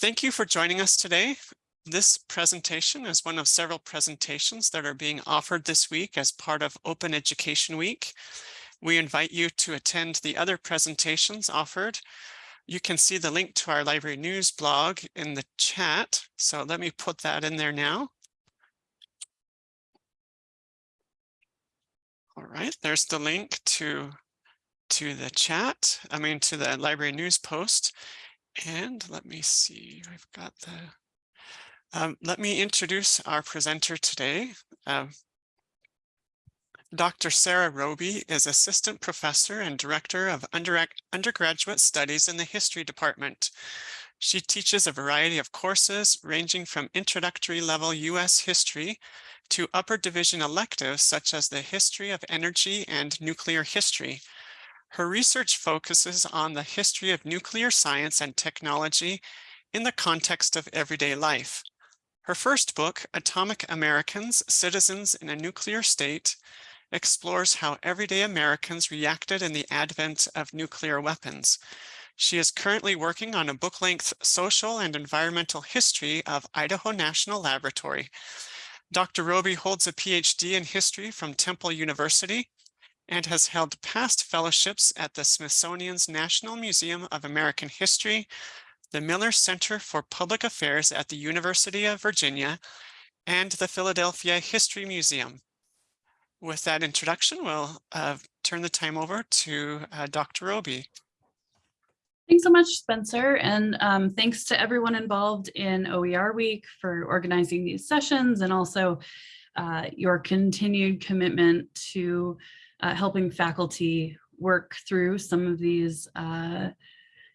Thank you for joining us today. This presentation is one of several presentations that are being offered this week as part of Open Education Week. We invite you to attend the other presentations offered. You can see the link to our library news blog in the chat. So let me put that in there now. All right, there's the link to, to the chat, I mean, to the library news post. And let me see, I've got the, um, let me introduce our presenter today. Uh, Dr. Sarah Robey is Assistant Professor and Director of under Undergraduate Studies in the History Department. She teaches a variety of courses ranging from introductory level U.S. history to upper division electives such as the history of energy and nuclear history. Her research focuses on the history of nuclear science and technology in the context of everyday life. Her first book, Atomic Americans, Citizens in a Nuclear State, explores how everyday Americans reacted in the advent of nuclear weapons. She is currently working on a book-length social and environmental history of Idaho National Laboratory. Dr. Robey holds a PhD in history from Temple University and has held past fellowships at the Smithsonian's National Museum of American History, the Miller Center for Public Affairs at the University of Virginia, and the Philadelphia History Museum. With that introduction, we'll uh, turn the time over to uh, Dr. Robey. Thanks so much, Spencer, and um, thanks to everyone involved in OER Week for organizing these sessions and also uh, your continued commitment to uh, helping faculty work through some of these uh,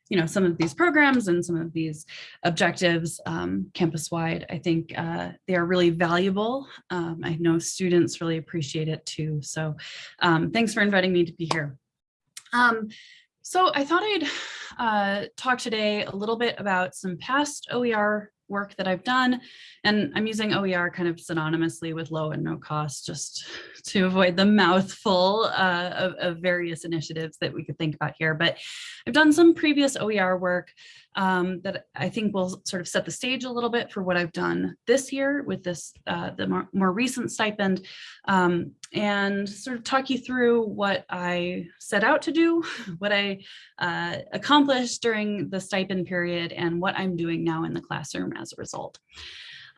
you know, some of these programs and some of these objectives um, campus-wide, I think uh, they are really valuable. Um, I know students really appreciate it too. So um, thanks for inviting me to be here. Um, so I thought I'd uh, talk today a little bit about some past OER work that I've done. And I'm using OER kind of synonymously with low and no cost, just to avoid the mouthful uh, of, of, various initiatives that we could think about here. But I've done some previous OER work um, that I think will sort of set the stage a little bit for what I've done this year with this, uh, the more, more, recent stipend, um, and sort of talk you through what I set out to do, what I uh, accomplished during the stipend period, and what I'm doing now in the classroom as a result.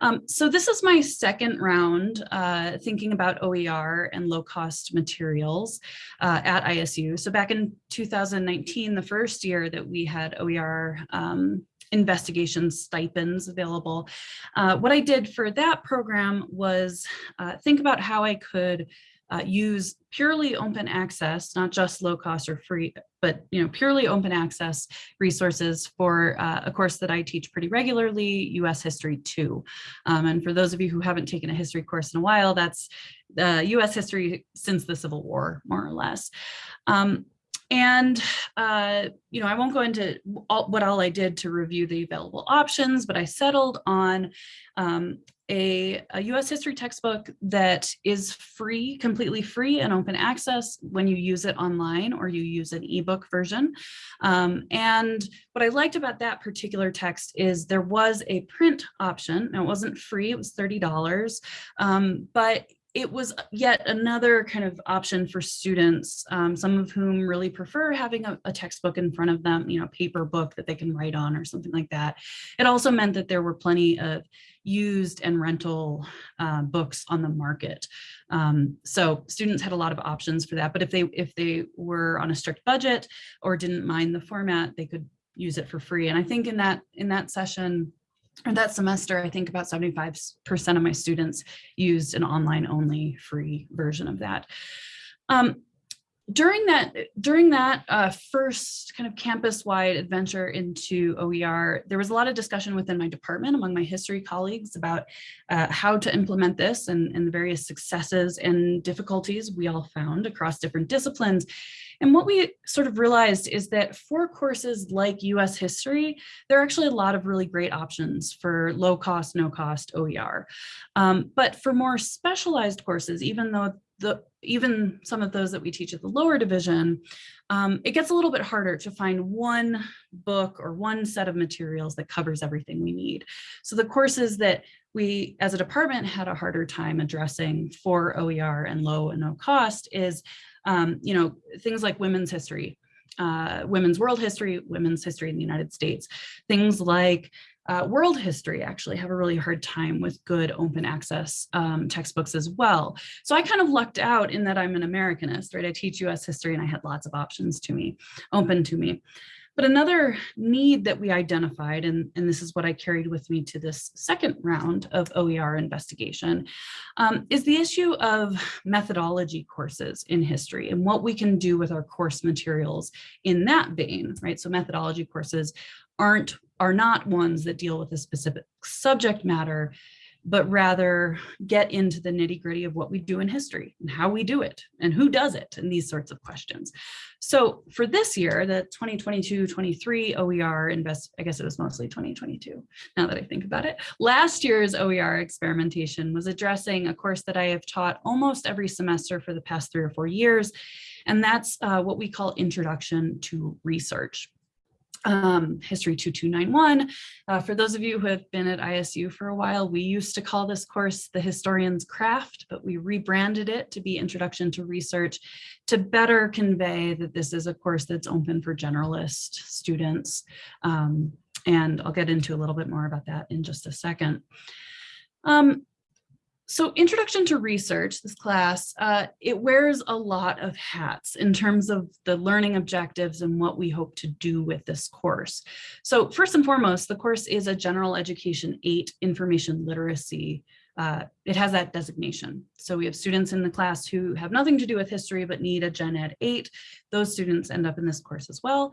Um, so this is my second round uh, thinking about OER and low cost materials uh, at ISU. So back in 2019, the first year that we had OER um, investigation stipends available. Uh, what I did for that program was uh, think about how I could uh, use purely open access, not just low cost or free, but you know purely open access resources for uh, a course that I teach pretty regularly, U.S. History 2. Um, and for those of you who haven't taken a history course in a while, that's uh, U.S. history since the Civil War, more or less. Um, and, uh, you know, I won't go into all, what all I did to review the available options, but I settled on um, a, a, US history textbook that is free, completely free and open access when you use it online or you use an ebook version. Um, and what I liked about that particular text is there was a print option. Now it wasn't free, it was $30, um, but it was yet another kind of option for students, um, some of whom really prefer having a, a, textbook in front of them, you know, paper book that they can write on or something like that. It also meant that there were plenty of used and rental uh, books on the market. Um, so students had a lot of options for that, but if they if they were on a strict budget or didn't mind the format, they could use it for free. And I think in that in that session, or that semester, I think about 75% of my students used an online only free version of that. Um, during that during that uh, first kind of campus-wide adventure into OER, there was a lot of discussion within my department among my history colleagues about uh, how to implement this and, and the various successes and difficulties we all found across different disciplines. And what we sort of realized is that for courses like US history, there are actually a lot of really great options for low cost, no cost OER. Um, but for more specialized courses, even though the even some of those that we teach at the lower division, um, it gets a little bit harder to find one book or one set of materials that covers everything we need. So the courses that we as a department had a harder time addressing for OER and low and no cost is, um, you know, things like women's history, uh, women's world history, women's history in the United States, things like uh, world history actually have a really hard time with good open access um, textbooks as well. So I kind of lucked out in that I'm an Americanist, right? I teach US history and I had lots of options to me, open to me. But another need that we identified, and, and this is what I carried with me to this second round of OER investigation, um, is the issue of methodology courses in history and what we can do with our course materials in that vein, right? So methodology courses aren't are not ones that deal with a specific subject matter, but rather get into the nitty gritty of what we do in history and how we do it and who does it and these sorts of questions. So for this year, the 2022-23 OER invest, I guess it was mostly 2022 now that I think about it. Last year's OER experimentation was addressing a course that I have taught almost every semester for the past three or four years. And that's uh, what we call Introduction to Research um, History 2291. Uh, for those of you who have been at ISU for a while, we used to call this course the Historian's Craft, but we rebranded it to be Introduction to Research to better convey that this is a course that's open for generalist students. Um, and I'll get into a little bit more about that in just a second. Um, so introduction to research, this class, uh, it wears a lot of hats in terms of the learning objectives and what we hope to do with this course. So first and foremost, the course is a general education eight information literacy. Uh, it has that designation. So we have students in the class who have nothing to do with history but need a Gen Ed 8. Those students end up in this course as well.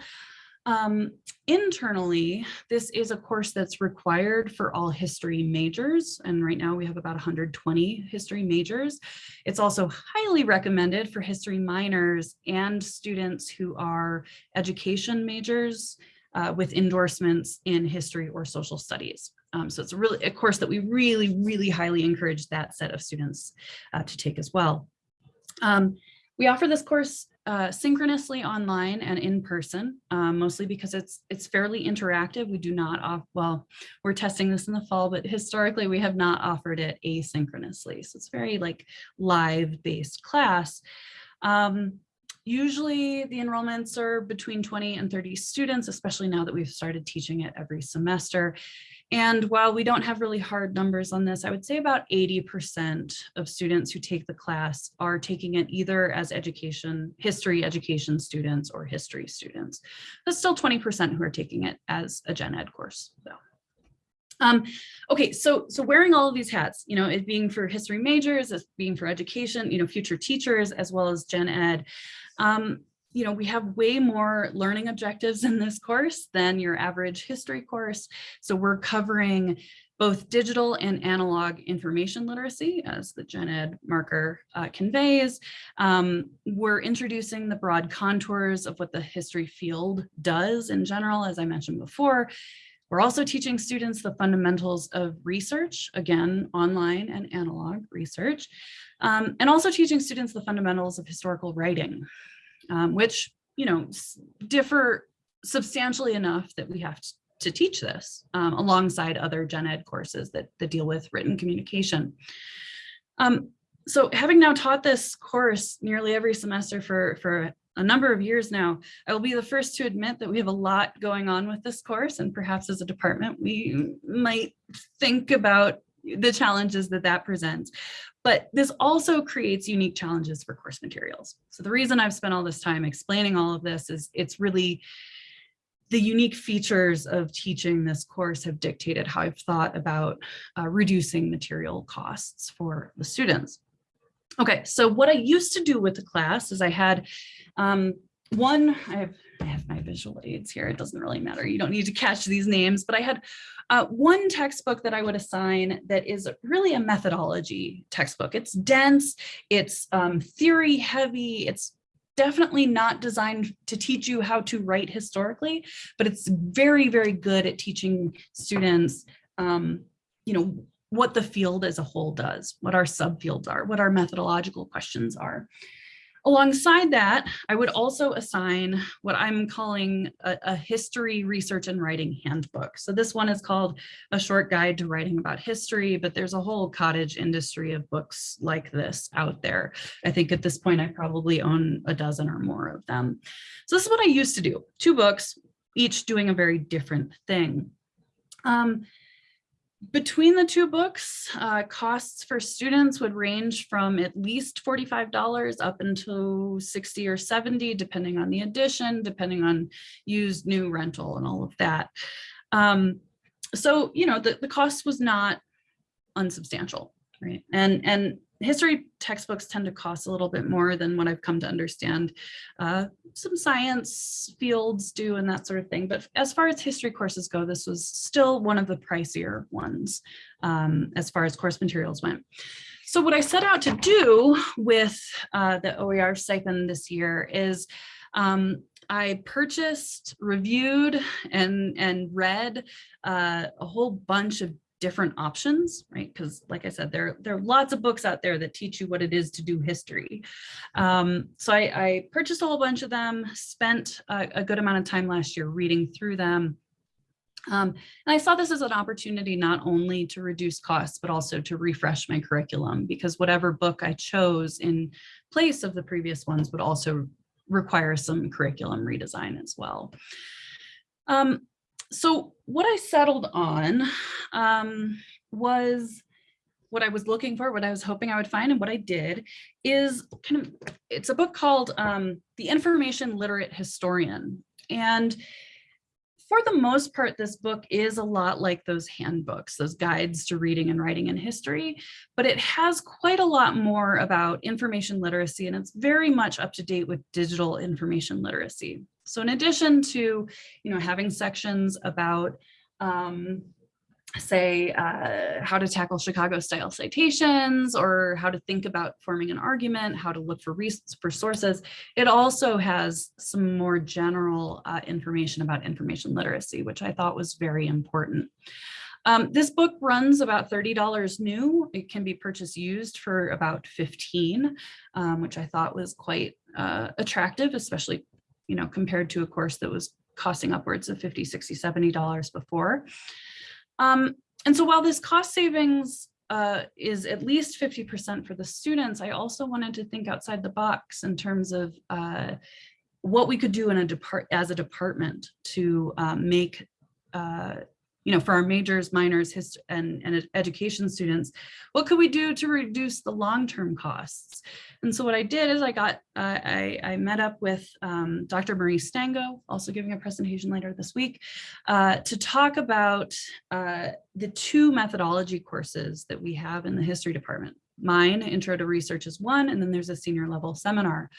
Um, internally, this is a course that's required for all history majors. And right now we have about 120 history majors. It's also highly recommended for history minors and students who are education majors uh, with endorsements in history or social studies. Um, so it's a really a course that we really, really highly encourage that set of students uh, to take as well. Um, we offer this course uh, synchronously online and in person, um, mostly because it's it's fairly interactive. We do not off well, we're testing this in the fall, but historically we have not offered it asynchronously. So it's very like live based class. Um, usually the enrollments are between 20 and 30 students, especially now that we've started teaching it every semester. And while we don't have really hard numbers on this, I would say about 80% of students who take the class are taking it either as education, history education students or history students. There's still 20% who are taking it as a gen ed course though. Um, okay, so so wearing all of these hats, you know, it being for history majors, as being for education, you know, future teachers, as well as gen ed. Um, you know, we have way more learning objectives in this course than your average history course. So we're covering both digital and analog information literacy, as the Gen Ed marker uh, conveys. Um, we're introducing the broad contours of what the history field does in general, as I mentioned before. We're also teaching students the fundamentals of research, again, online and analog research, um, and also teaching students the fundamentals of historical writing, um, which, you know, differ substantially enough that we have to, to teach this um, alongside other gen ed courses that, that deal with written communication. Um, so having now taught this course nearly every semester for, for a number of years now, I will be the first to admit that we have a lot going on with this course and perhaps as a department, we might think about the challenges that that presents. But this also creates unique challenges for course materials. So the reason I've spent all this time explaining all of this is it's really the unique features of teaching this course have dictated how I've thought about uh, reducing material costs for the students. Okay, so what I used to do with the class is I had um, one, I have, I have my visual aids here. It doesn't really matter. You don't need to catch these names, but I had uh, one textbook that I would assign that is really a methodology textbook. It's dense, it's um, theory heavy, it's definitely not designed to teach you how to write historically, but it's very, very good at teaching students, um, you know, what the field as a whole does, what our subfields are, what our methodological questions are. Alongside that, I would also assign what I'm calling a, a, history research and writing handbook. So this one is called a short guide to writing about history, but there's a whole cottage industry of books like this out there. I think at this point, I probably own a dozen or more of them. So this is what I used to do, two books, each doing a very different thing. Um, between the two books, uh, costs for students would range from at least $45 up until 60 or 70, depending on the edition, depending on used, new, rental, and all of that. Um, so, you know, the, the cost was not unsubstantial, right? And, and history textbooks tend to cost a little bit more than what I've come to understand. Uh, some science fields do and that sort of thing. But as far as history courses go, this was still one of the pricier ones um, as far as course materials went. So what I set out to do with uh, the OER stipend this year is um, I purchased, reviewed, and, and read uh, a whole bunch of different options, right? Because like I said, there, there are lots of books out there that teach you what it is to do history. Um, so I, I, purchased a whole bunch of them, spent a, a good amount of time last year reading through them. Um, and I saw this as an opportunity not only to reduce costs, but also to refresh my curriculum because whatever book I chose in place of the previous ones would also require some curriculum redesign as well. Um, so what I settled on um, was what I was looking for, what I was hoping I would find, and what I did is kind of, it's a book called um, The Information Literate Historian. And for the most part, this book is a lot like those handbooks, those guides to reading and writing in history, but it has quite a lot more about information literacy and it's very much up to date with digital information literacy. So in addition to, you know, having sections about um, say uh, how to tackle Chicago style citations or how to think about forming an argument, how to look for, for sources. It also has some more general uh, information about information literacy, which I thought was very important. Um, this book runs about $30 new. It can be purchased used for about 15, um, which I thought was quite uh, attractive, especially you know, compared to a course that was costing upwards of 50, 60, 70 dollars before. Um, and so while this cost savings uh, is at least 50% for the students, I also wanted to think outside the box in terms of uh, what we could do in a depart as a department to um, make uh, you know, for our majors, minors, hist and, and education students, what could we do to reduce the long-term costs? And so what I did is I got, uh, I, I met up with um, Dr. Marie Stango, also giving a presentation later this week, uh, to talk about uh, the two methodology courses that we have in the history department. Mine, Intro to Research is one, and then there's a senior level seminar.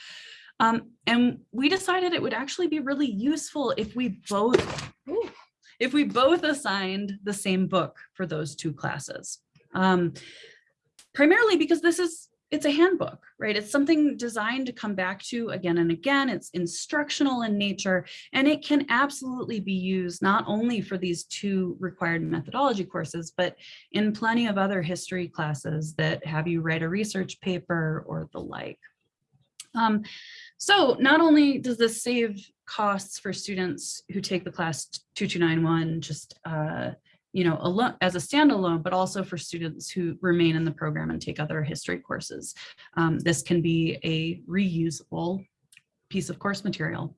Um, and we decided it would actually be really useful if we both, ooh, if we both assigned the same book for those two classes. Um, primarily because this is, it's a handbook, right? It's something designed to come back to again and again. It's instructional in nature, and it can absolutely be used not only for these two required methodology courses, but in plenty of other history classes that have you write a research paper or the like. Um, so not only does this save costs for students who take the class 2291 just uh, you know, alone as a standalone, but also for students who remain in the program and take other history courses. Um, this can be a reusable piece of course material.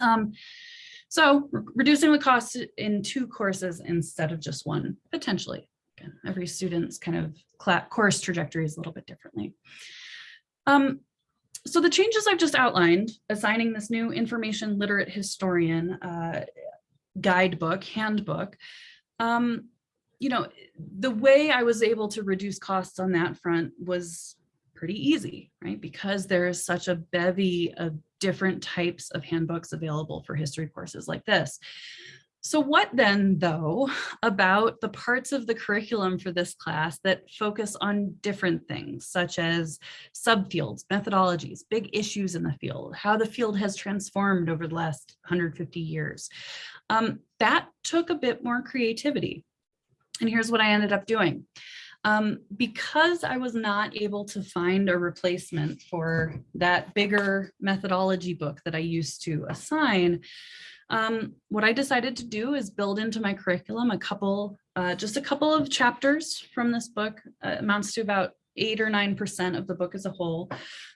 Um, so re reducing the cost in two courses instead of just one, potentially. Again, every student's kind of course trajectory is a little bit differently. Um, so the changes I've just outlined, assigning this new information literate historian uh, guidebook, handbook, um, you know, the way I was able to reduce costs on that front was pretty easy, right? Because there is such a bevy of different types of handbooks available for history courses like this. So what then, though, about the parts of the curriculum for this class that focus on different things, such as subfields, methodologies, big issues in the field, how the field has transformed over the last 150 years? Um, that took a bit more creativity. And here's what I ended up doing. Um, because I was not able to find a replacement for that bigger methodology book that I used to assign, um, what I decided to do is build into my curriculum a couple, uh, just a couple of chapters from this book, uh, amounts to about eight or nine percent of the book as a whole.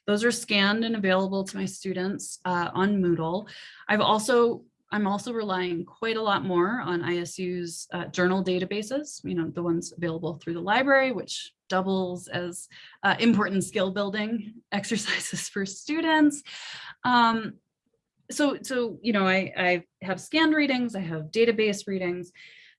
Those are scanned and available to my students uh, on Moodle. I've also I'm also relying quite a lot more on ISU's uh, journal databases, you know, the ones available through the library, which doubles as uh, important skill building exercises for students. Um, so, so, you know, I, I have scanned readings, I have database readings,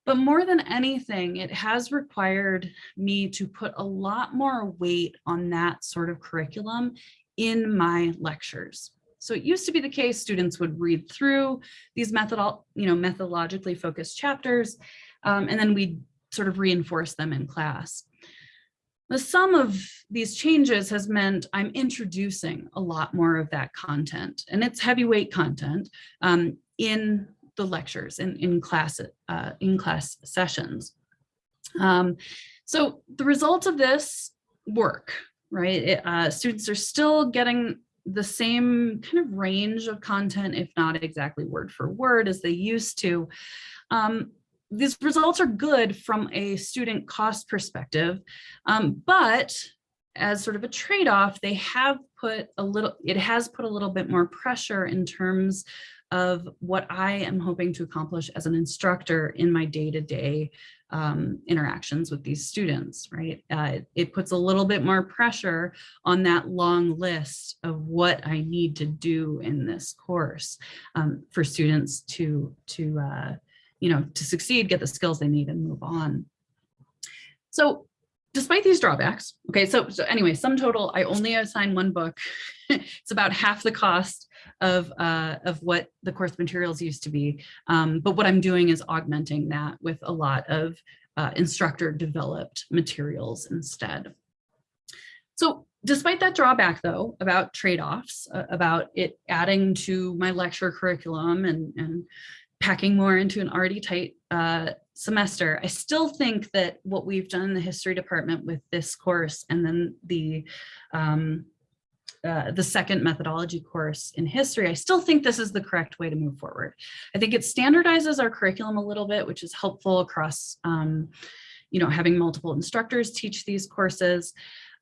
but more than anything, it has required me to put a lot more weight on that sort of curriculum in my lectures. So it used to be the case students would read through these method, you know, methodologically focused chapters, um, and then we sort of reinforce them in class. The sum of these changes has meant I'm introducing a lot more of that content, and it's heavyweight content um, in the lectures and in, in class uh, in class sessions. Um, so the results of this work, right? It, uh, students are still getting the same kind of range of content, if not exactly word for word as they used to. Um, these results are good from a student cost perspective, um, but as sort of a trade-off, they have put a little, it has put a little bit more pressure in terms of what I am hoping to accomplish as an instructor in my day-to-day -day, um, interactions with these students, right? Uh, it puts a little bit more pressure on that long list of what I need to do in this course um, for students to, to uh, you know, to succeed, get the skills they need and move on. So despite these drawbacks, okay, so, so anyway, sum total, I only assign one book. it's about half the cost of, uh, of what the course materials used to be. Um, but what I'm doing is augmenting that with a lot of uh, instructor developed materials instead. So despite that drawback though, about trade-offs, uh, about it adding to my lecture curriculum and, and packing more into an already tight uh, semester, I still think that what we've done in the history department with this course and then the um, uh, the second methodology course in history, I still think this is the correct way to move forward. I think it standardizes our curriculum a little bit, which is helpful across, um, you know, having multiple instructors teach these courses.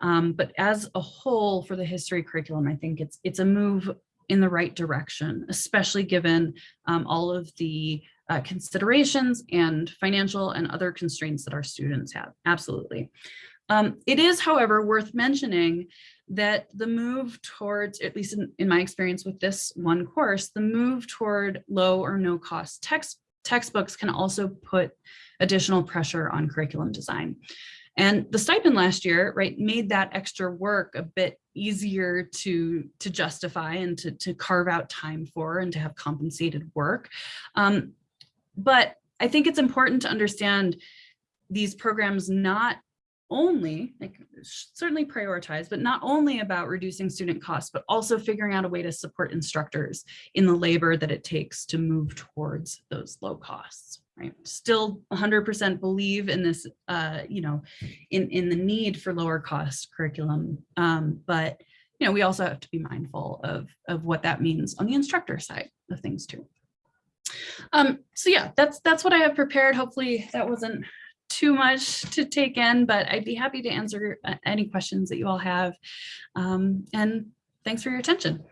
Um, but as a whole for the history curriculum, I think it's it's a move in the right direction, especially given um, all of the uh, considerations and financial and other constraints that our students have. Absolutely. Um, it is, however, worth mentioning that the move towards, at least in, in my experience with this one course, the move toward low or no cost text textbooks can also put additional pressure on curriculum design. And the stipend last year, right, made that extra work a bit easier to, to justify and to, to carve out time for and to have compensated work. Um, but I think it's important to understand these programs not only like certainly prioritize, but not only about reducing student costs, but also figuring out a way to support instructors in the labor that it takes to move towards those low costs. Right. Still 100% believe in this, uh, you know, in, in the need for lower cost curriculum. Um, but, you know, we also have to be mindful of, of what that means on the instructor side of things too. Um, so yeah, that's that's what I have prepared. Hopefully that wasn't too much to take in, but I'd be happy to answer uh, any questions that you all have. Um, and thanks for your attention.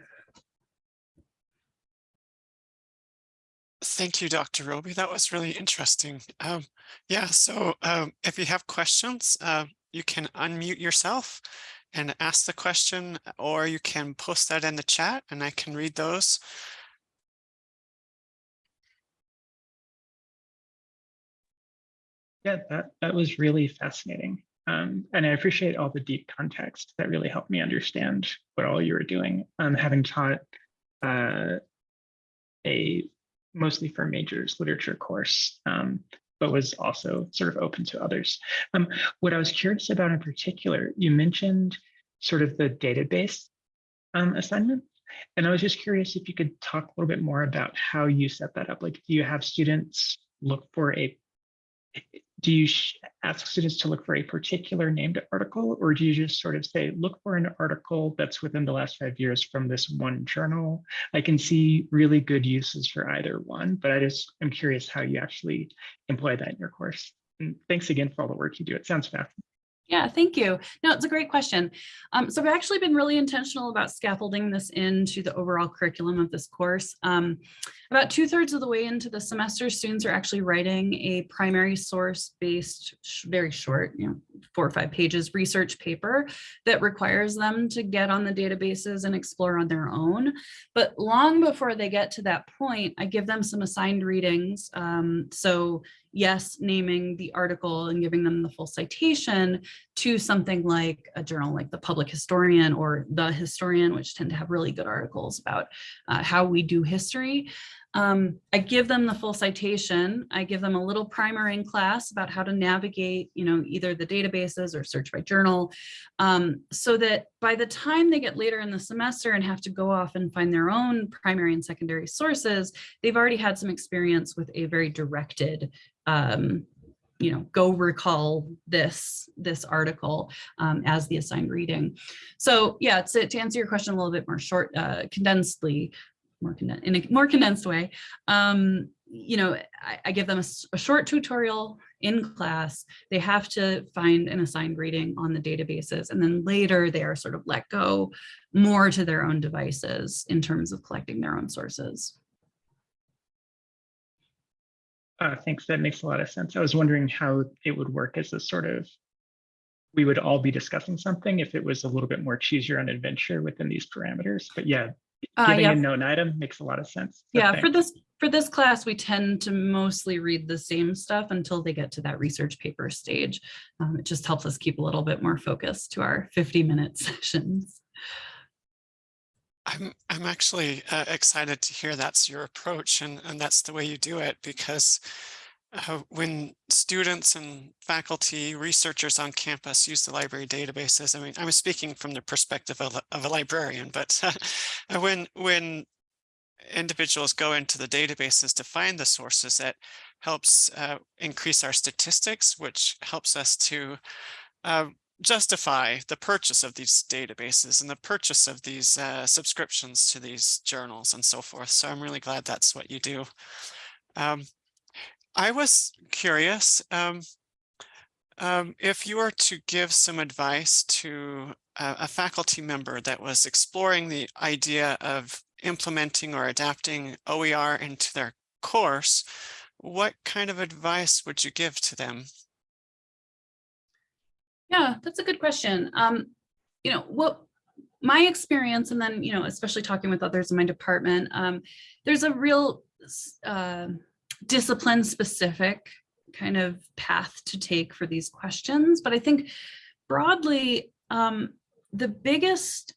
Thank you, Dr. Robey. That was really interesting. Um, yeah, so um, if you have questions, uh, you can unmute yourself and ask the question, or you can post that in the chat and I can read those. Yeah, that, that was really fascinating. Um, and I appreciate all the deep context that really helped me understand what all you were doing. Um, having taught uh, a mostly for majors literature course, um, but was also sort of open to others. Um, what I was curious about in particular, you mentioned sort of the database um, assignment. And I was just curious if you could talk a little bit more about how you set that up. Like, do you have students look for a do you ask students to look for a particular named article, or do you just sort of say, look for an article that's within the last five years from this one journal? I can see really good uses for either one, but I just I'm curious how you actually employ that in your course. And thanks again for all the work you do. It sounds fascinating. Yeah, thank you. No, it's a great question. Um, so I've actually been really intentional about scaffolding this into the overall curriculum of this course. Um, about two thirds of the way into the semester, students are actually writing a primary source based, very short, you know, four or five pages research paper that requires them to get on the databases and explore on their own. But long before they get to that point, I give them some assigned readings. Um, so yes, naming the article and giving them the full citation to something like a journal like the Public Historian or The Historian, which tend to have really good articles about uh, how we do history. Um, I give them the full citation. I give them a little primer in class about how to navigate, you know, either the databases or search by journal, um, so that by the time they get later in the semester and have to go off and find their own primary and secondary sources, they've already had some experience with a very directed um, you know, go recall this, this article um, as the assigned reading. So yeah, to, to answer your question a little bit more short, uh, condensedly, more condensed, in a more condensed way, um, you know, I, I give them a short tutorial in class. They have to find an assigned reading on the databases, and then later they are sort of let go more to their own devices in terms of collecting their own sources. Uh, thanks, that makes a lot of sense. I was wondering how it would work as a sort of, we would all be discussing something if it was a little bit more choose your own adventure within these parameters. But yeah, Uh, giving yeah, a known item makes a lot of sense. So Yeah, for this, for this class, we tend to mostly read the same stuff until they get to that research paper stage. Um, it just helps us keep a little bit more focused to our 50 minute sessions. I'm I'm actually uh, excited to hear that's your approach and and that's the way you do it because uh, when students and faculty researchers on campus use the library databases, I mean, I'm speaking from the perspective of, a- of a librarian, but uh, when when individuals go into the databases to find the sources, that helps uh, increase our statistics, which helps us to uh, justify the purchase of these databases and the purchase of these uh, subscriptions to these journals and so forth. So I'm really glad that's what you do. Um, I was curious um, um, if you were to give some advice to a, a faculty member that was exploring the idea of implementing or adapting OER into their course, what kind of advice would you give to them? Yeah, that's a good question. Um, you know, what my experience, and then, you know, especially talking with others in my department, um, there's a real uh, discipline specific kind of path to take for these questions. But I think broadly, um, the biggest,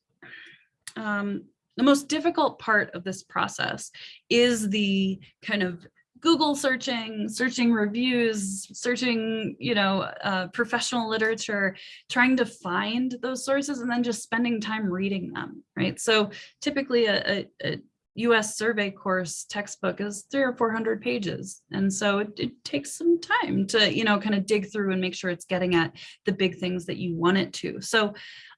um, the most difficult part of this process is the kind of Google searching, searching reviews, searching, you know, uh, professional literature, trying to find those sources and then just spending time reading them, right? So typically a, a, a US survey course textbook is three or 400 pages. And so it, it takes some time to, you know, kind of dig through and make sure it's getting at the big things that you want it to. So,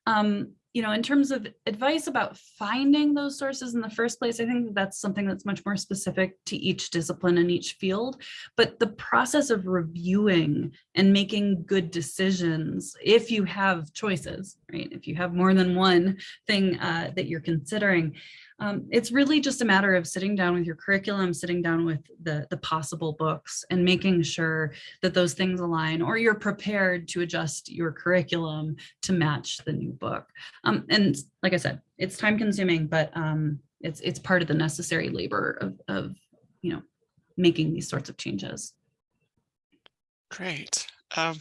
um, you know, in terms of advice about finding those sources in the first place, I think that that's something that's much more specific to each discipline and each field. But the process of reviewing and making good decisions, if you have choices, right? If you have more than one thing uh, that you're considering, um, it's really just a matter of sitting down with your curriculum, sitting down with the, the possible books and making sure that those things align or you're prepared to adjust your curriculum to match the new book. Um, and like I said, it's time consuming, but um, it's it's part of the necessary labor of, of you know making these sorts of changes. Great. Um,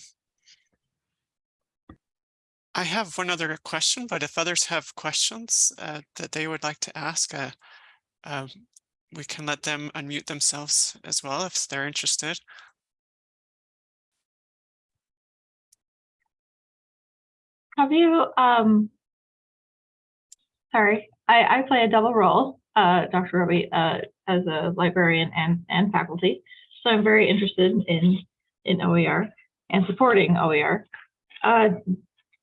I have one other question, but if others have questions uh, that they would like to ask, uh, um, we can let them unmute themselves as well if they're interested. Have you, um, sorry, I, I play a double role, uh, Dr. Robey, uh, as a librarian and, and faculty. So I'm very interested in, in OER. and supporting OER. Uh,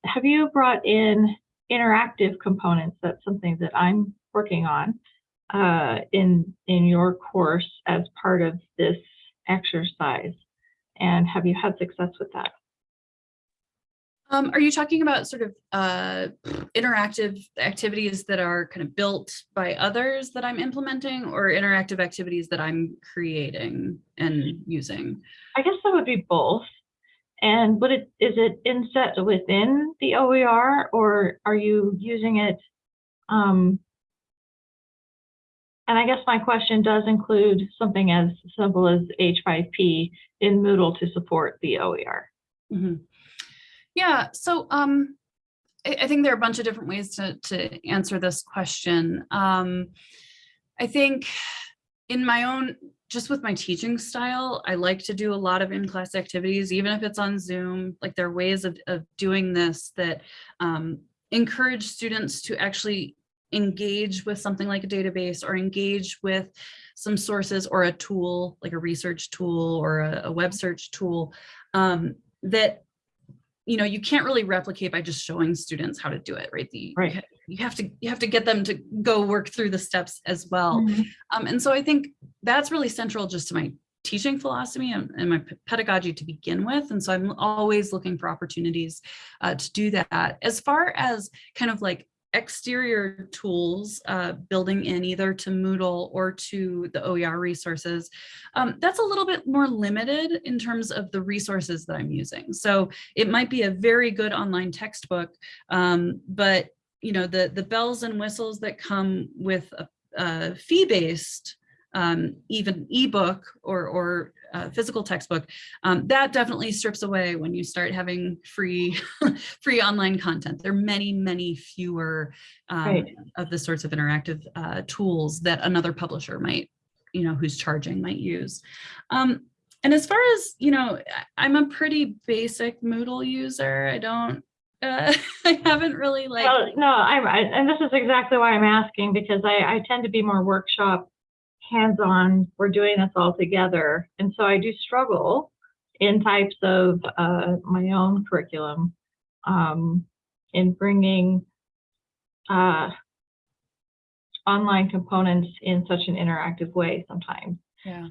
have you brought in interactive components? That's something that I'm working on uh, in in your course as part of this exercise. And have you had success with that? Um, are you talking about sort of uh, interactive activities that are kind of built by others that I'm implementing or interactive activities that I'm creating and using? I guess that would be both. And would it is it inset within the OER or are you using it? Um, and I guess my question does include something as simple as H5P in Moodle to support the OER. Mhm. Yeah, so um, I, I think there are a bunch of different ways to, to answer this question. Um, I think in my own, just with my teaching style, I like to do a lot of in-class activities, even if it's on Zoom, like there are ways of, of doing this that um, encourage students to actually engage with something like a database or engage with some sources or a tool, like a research tool or a, a web search tool um, that you know, you can't really replicate by just showing students how to do it, right? The, Right. You have to you have to get them to go work through the steps as well. Um, and so I think that's really central just to my teaching philosophy and, and my pedagogy to begin with. And so I'm always looking for opportunities uh, to do that. As far as kind of like exterior tools uh, building in either to Moodle or to the OER resources, um, that's a little bit more limited in terms of the resources that I'm using. So it might be a very good online textbook, um, but you know the the bells and whistles that come with a, a fee-based um, even ebook or or uh, physical textbook, um, that definitely strips away when you start having free free online content. There are many many fewer um, Right. of the sorts of interactive uh, tools that another publisher might you know who's charging might use. Um, and as far as you know, I'm a pretty basic Moodle user. I don't. Uh, I haven't really like. Well, no, I'm, I, and this is exactly why I'm asking because I, I tend to be more workshop, hands-on. We're doing this all together, and so I do struggle in types of uh, my own curriculum um, in bringing uh, online components in such an interactive way sometimes. yeah.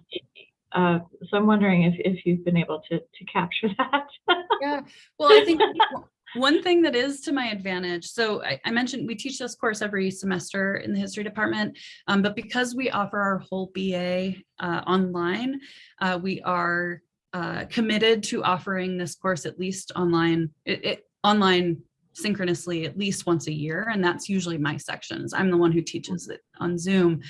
Uh, so I'm wondering if, if you've been able to to capture that. Yeah, well, I think one thing that is to my advantage, so I, I mentioned we teach this course every semester in the history department, um, but because we offer our whole BA uh, online, uh, we are uh, committed to offering this course at least online, it, it online synchronously at least once a year, and that's usually my sections. I'm the one who teaches it on Zoom.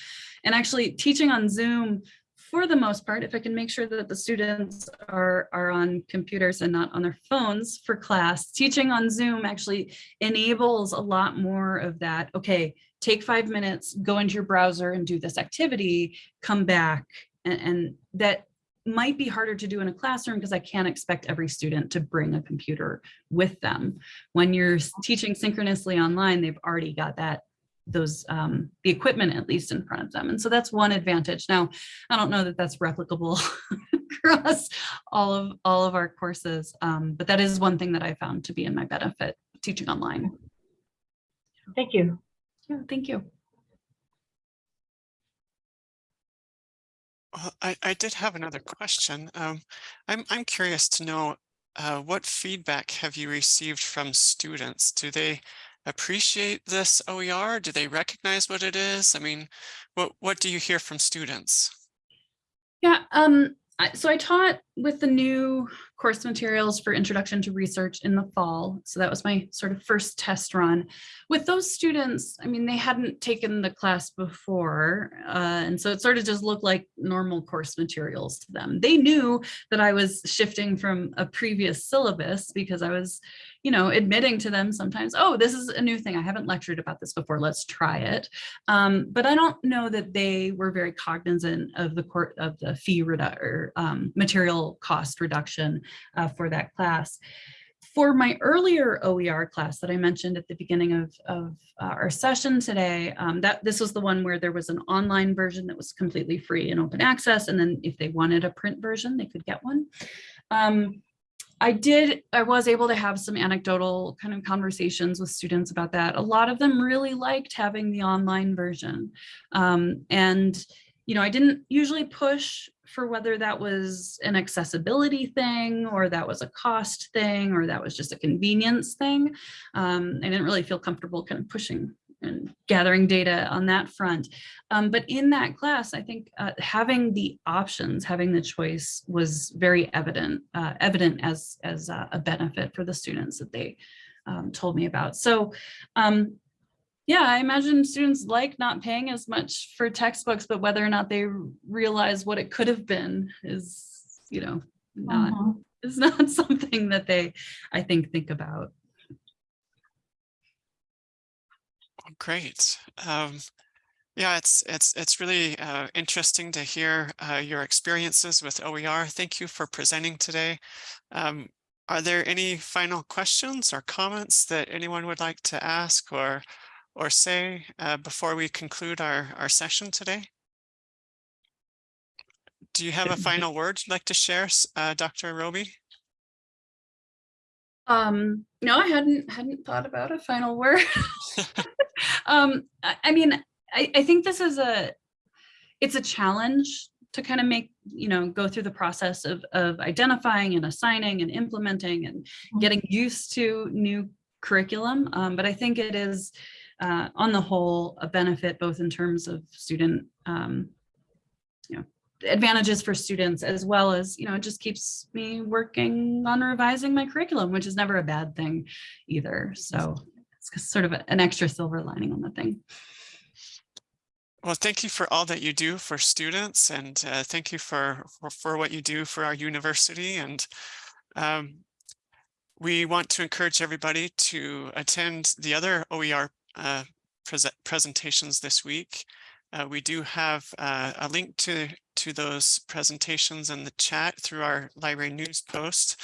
And actually teaching on Zoom for the most part, if I can make sure that the students are, are on computers and not on their phones for class, teaching on Zoom actually enables a lot more of that. Okay, take five minutes, go into your browser and do this activity, come back. And, and that might be harder to do in a classroom because I can't expect every student to bring a computer with them. When you're teaching synchronously online, they've already got that those um, the equipment at least in front of them. And so that's one advantage. Now, I don't know that that's replicable across all of all of our courses, um, but that is one thing that I found to be in my benefit teaching online. Thank you. Yeah, thank you. Well, I, I did have another question. Um, I'm, I'm curious to know, uh, what feedback have you received from students? Do they appreciate this OER? Do they recognize what it is? I mean, what, what do you hear from students? Yeah, um, so I taught with the new course materials for Introduction to Research in the fall. So that was my sort of first test run. With those students, I mean, they hadn't taken the class before. Uh, and so it sort of just looked like normal course materials to them. They knew that I was shifting from a previous syllabus because I was, you know, admitting to them sometimes, oh, this is a new thing. I haven't lectured about this before. Let's try it. Um, but I don't know that they were very cognizant of the court of the fee redu- or um, material cost reduction uh, for that class. For my earlier OER class that I mentioned at the beginning of, of uh, our session today, um, that this was the one where there was an online version that was completely free and open access. And then if they wanted a print version, they could get one. Um, I did, I was able to have some anecdotal kind of conversations with students about that. A lot of them really liked having the online version. Um, and, you know, I didn't usually push for whether that was an accessibility thing or that was a cost thing or that was just a convenience thing. Um, I didn't really feel comfortable kind of pushing and gathering data on that front. Um, but in that class, I think uh, having the options, having the choice was very evident, uh, evident as, as uh, a benefit for the students that they um, told me about. So um, yeah, I imagine students like not paying as much for textbooks, but whether or not they realize what it could have been is, you know, not, Mhm. is not something that they, I think, think about. Great. Um, yeah, it's it's it's really uh, interesting to hear uh, your experiences with OER. Thank you for presenting today. Um, are there any final questions or comments that anyone would like to ask or or say uh, before we conclude our our session today? Do you have a final word you'd like to share, uh, Dr. Robey? Um, no, I hadn't hadn't thought about a final word. um, I, I mean, I, I think this is a it's a challenge to kind of make, you know, go through the process of of identifying and assigning and implementing and Mhm. getting used to new curriculum. Um, but I think it is uh, on the whole a benefit both in terms of student um, you know, advantages for students as well as, you know, it just keeps me working on revising my curriculum, which is never a bad thing either. So it's sort of an extra silver lining on the thing. Well, thank you for all that you do for students and uh, thank you for, for, for what you do for our university. And um, we want to encourage everybody to attend the other OER uh, prese- presentations this week. Uh, we do have uh, a link to, to those presentations in the chat through our library news post.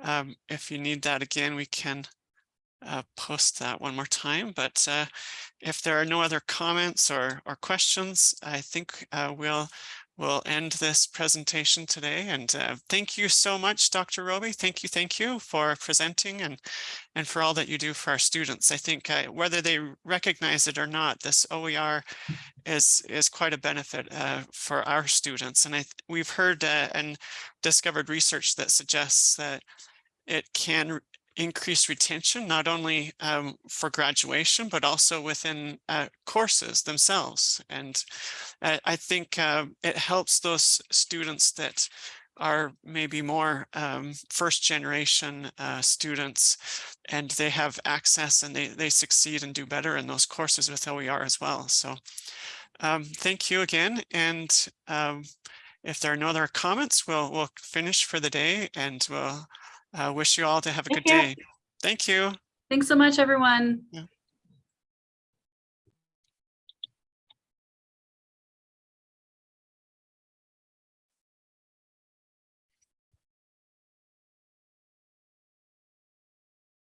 Um, if you need that again, we can uh, post that one more time, but uh, if there are no other comments or, or questions, I think uh, we'll we'll end this presentation today. And uh, thank you so much, Dr. Robey. Thank you, thank you for presenting and and for all that you do for our students. I think uh, whether they recognize it or not, this OER is is quite a benefit uh, for our students. And I we've heard uh, and discovered research that suggests that it can increase retention, not only um, for graduation, but also within uh, courses themselves. And uh, I think uh, it helps those students that are maybe more um, first generation uh, students and they have access and they, they succeed and do better in those courses with OER as well. So um, thank you again. And um, if there are no other comments, we'll, we'll finish for the day and we'll uh, wish you all to have a Thank good you. day. Thank you. Thanks so much, everyone. Yeah.